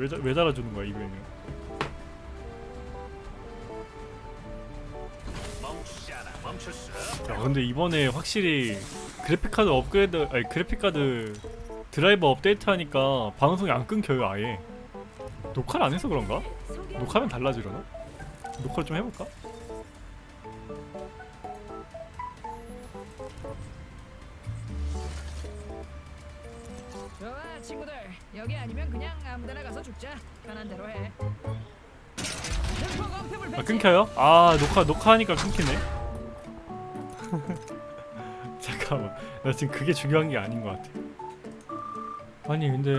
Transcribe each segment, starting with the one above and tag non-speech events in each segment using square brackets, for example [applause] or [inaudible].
왜, 자- 왜 달아주는 거야 이거는. 야 근데 이번에 확실히 그래픽카드 업그레이드 아니 그래픽카드 드라이버 업데이트 하니까 방송이 안 끊겨요 아예 녹화를 안 해서 그런가? 녹화하면 달라지려나? 녹화를 좀 해볼까? 좋아 친구들. 여기 아니면 그냥 아무데나 가서 죽자. 편한 대로 해. 아. 끊겨요? 아 녹화 녹화하니까 끊기네. [laughs] 잠깐만. 나 지금 그게 중요한 게 아닌 것 같아. 아니 근데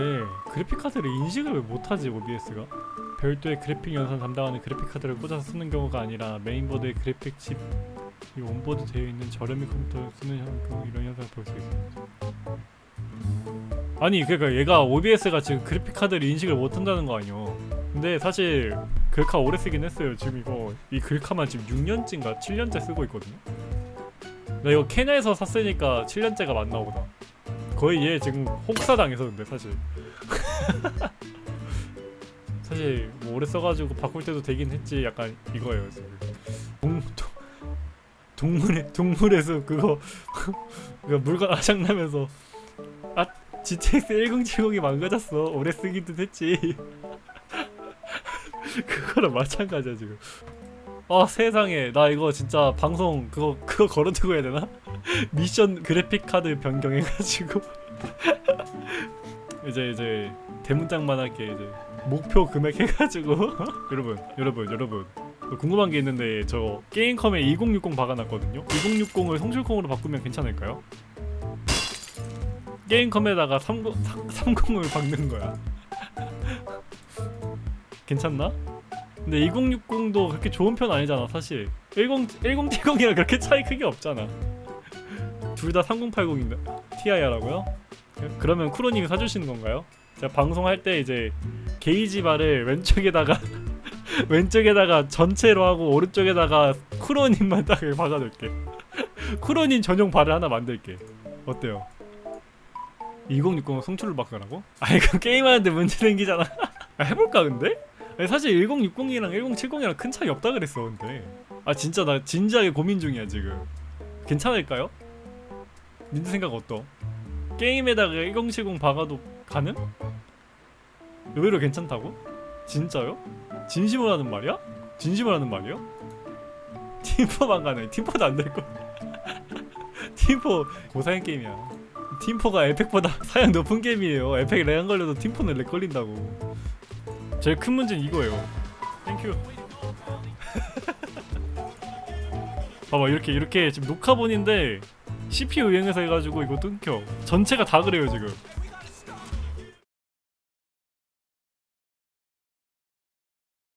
그래픽카드를 인식을 왜 못하지 OBS가? 별도의 그래픽 연산 담당하는 그래픽카드를 꽂아서 쓰는 경우가 아니라 메인보드에 그래픽 칩 이 온보드 되어 있는 저렴이 컴퓨터를 쓰는 현- 경우 이런 현상을 볼 수 있습니다 아니 그러니까 얘가 OBS가 지금 그래픽카드를 인식을 못한다는 거 아니야 근데 사실 글카 오래 쓰긴 했어요. 지금 이거 이 글카만 지금 6년째인가 7년째 쓰고 있거든요. 나 이거 케냐에서 샀으니까 7년째가 맞나 보다. 거의 얘 지금 혹사 당해서 근데 사실. [laughs] 사실 뭐 오래 써가지고 바꿀 때도 되긴 했지. 약간 이거예요 지금. 동, 동, 동물의 동물의 숲 그거 [laughs] 그 물건 아작나면서 아 GTX 1070이 망가졌어. 오래 쓰기도 했지. [laughs] 그거랑 마찬가지야 지금. 아 세상에 나 이거 진짜 방송 그거 그거 걸어두고 해야 되나? [laughs] 미션 그래픽 카드 변경해가지고 [laughs] 이제 이제 대문짝만 할게 이제 목표 금액 해가지고 여러분 여러분 여러분 궁금한 게 있는데 저 게임컴에 2060 박아놨거든요. 2060을 성실콩으로 바꾸면 괜찮을까요? 게임컴에다가 30, 30을 박는 거야. [laughs] 괜찮나? 근데 2060도 그렇게 좋은 편 아니잖아 사실 10, 1070이랑 그렇게 차이 크게 없잖아 둘 다 3080인데 Ti라고요? 그러면 쿠로님이 사주시는 건가요? 제가 방송할 때 이제 게이지 바를 왼쪽에다가 [laughs] 왼쪽에다가 전체로 하고 오른쪽에다가 쿠로님만 딱 박아둘게 [laughs] 쿠로님 전용 발을 하나 만들게 어때요? 2060은 송출을 바꾸라고? 아 이거 게임하는데 문제 생기잖아 [laughs] 아, 해볼까 근데? 아니, 사실 1060이랑 1070이랑 큰 차이 없다 그랬어 근데 아 진짜 나 진지하게 고민 중이야 지금 괜찮을까요? 니들 생각 어떠? 게임에다가 1070 박아도 가능? 의외로 괜찮다고? 진짜요? 진심으로 하는 말이야? 진심으로 하는 말이요? [laughs] 팀포만 가네 팀포도 안 될거 [laughs] 팀포 고사양 게임이야 팀포가 에펙보다 [laughs] 사양 높은 게임이에요 에펙 렉안 걸려도 팀포는 렉 걸린다고 제일 큰 문제는 이거예요. 땡큐. [laughs] 봐봐 이렇게 이렇게 지금 녹화본인데 CPU 유행해서 해가지고 이거 끊겨. 전체가 다 그래요 지금.